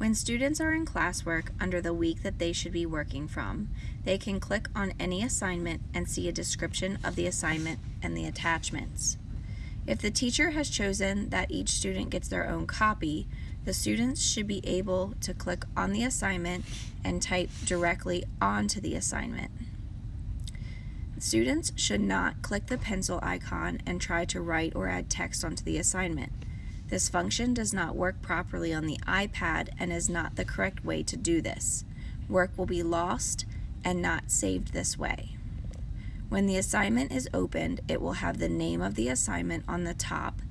When students are in classwork under the week that they should be working from, they can click on any assignment and see a description of the assignment and the attachments. If the teacher has chosen that each student gets their own copy, the students should be able to click on the assignment and type directly onto the assignment. Students should not click the pencil icon and try to write or add text onto the assignment. This function does not work properly on the iPad and is not the correct way to do this. Work will be lost and not saved this way. When the assignment is opened, it will have the name of the assignment on the top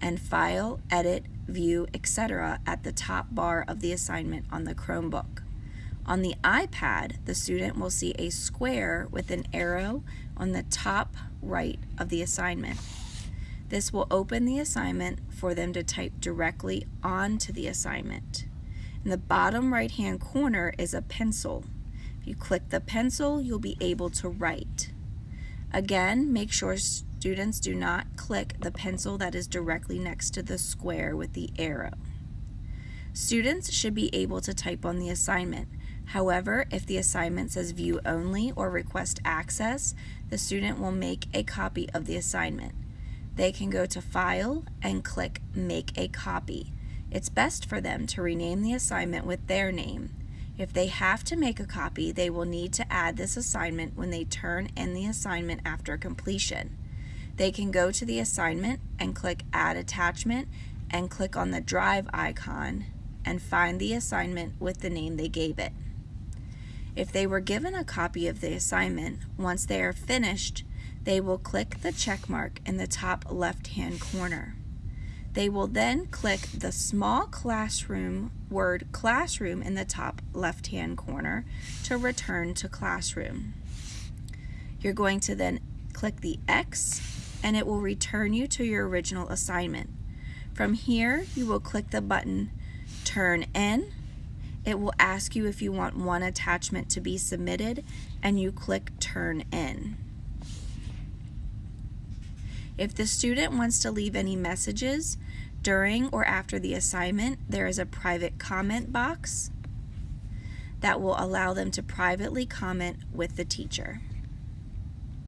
and File, Edit, View, etc. at the top bar of the assignment on the Chromebook. On the iPad, the student will see a square with an arrow on the top right of the assignment. This will open the assignment for them to type directly onto the assignment. In the bottom right hand corner is a pencil. If you click the pencil, you'll be able to write. Again, make sure students do not click the pencil that is directly next to the square with the arrow. Students should be able to type on the assignment. However, if the assignment says view only or request access, the student will make a copy of the assignment they can go to File and click Make a Copy. It's best for them to rename the assignment with their name. If they have to make a copy, they will need to add this assignment when they turn in the assignment after completion. They can go to the assignment and click Add Attachment and click on the Drive icon and find the assignment with the name they gave it. If they were given a copy of the assignment, once they are finished, they will click the check mark in the top left-hand corner. They will then click the small classroom word classroom in the top left-hand corner to return to classroom. You're going to then click the X and it will return you to your original assignment. From here, you will click the button Turn In. It will ask you if you want one attachment to be submitted and you click Turn In. If the student wants to leave any messages during or after the assignment, there is a private comment box that will allow them to privately comment with the teacher.